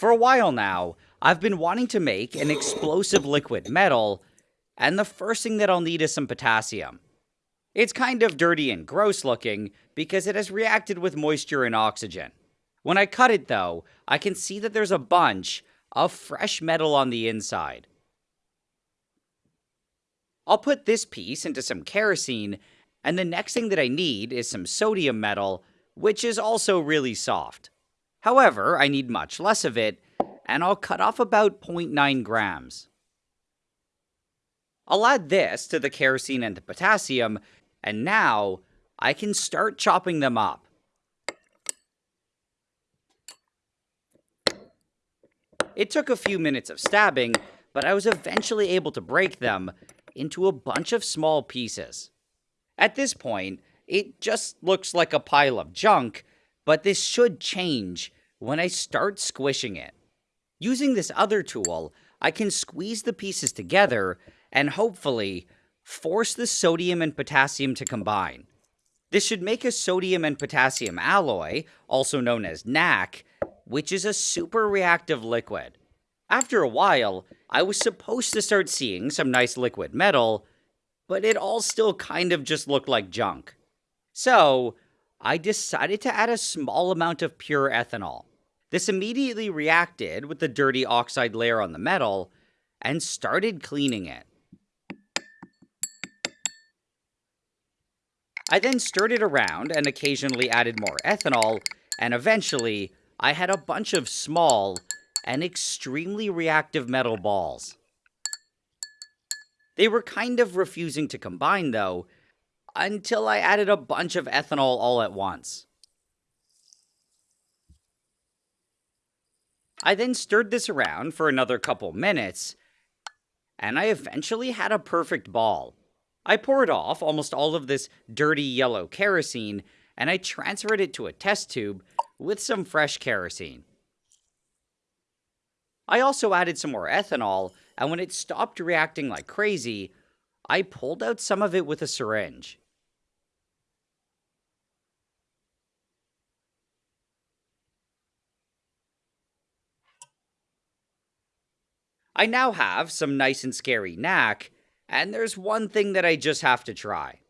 For a while now, I've been wanting to make an explosive liquid metal, and the first thing that I'll need is some potassium. It's kind of dirty and gross looking because it has reacted with moisture and oxygen. When I cut it though, I can see that there's a bunch of fresh metal on the inside. I'll put this piece into some kerosene, and the next thing that I need is some sodium metal, which is also really soft. However, I need much less of it, and I'll cut off about 0.9 grams. I'll add this to the kerosene and the potassium, and now I can start chopping them up. It took a few minutes of stabbing, but I was eventually able to break them into a bunch of small pieces. At this point, it just looks like a pile of junk, but this should change when I start squishing it. Using this other tool, I can squeeze the pieces together and hopefully force the sodium and potassium to combine. This should make a sodium and potassium alloy, also known as NaK, which is a super reactive liquid. After a while, I was supposed to start seeing some nice liquid metal, but it all still kind of just looked like junk. So, I decided to add a small amount of pure ethanol. This immediately reacted with the dirty oxide layer on the metal and started cleaning it. I then stirred it around and occasionally added more ethanol, and eventually, I had a bunch of small and extremely reactive metal balls. They were kind of refusing to combine, though, until I added a bunch of ethanol all at once. I then stirred this around for another couple minutes, and I eventually had a perfect ball. I poured off almost all of this dirty yellow kerosene, and I transferred it to a test tube with some fresh kerosene. I also added some more ethanol, and when it stopped reacting like crazy, I pulled out some of it with a syringe. I now have some nice and scary NaK, and there's one thing that I just have to try.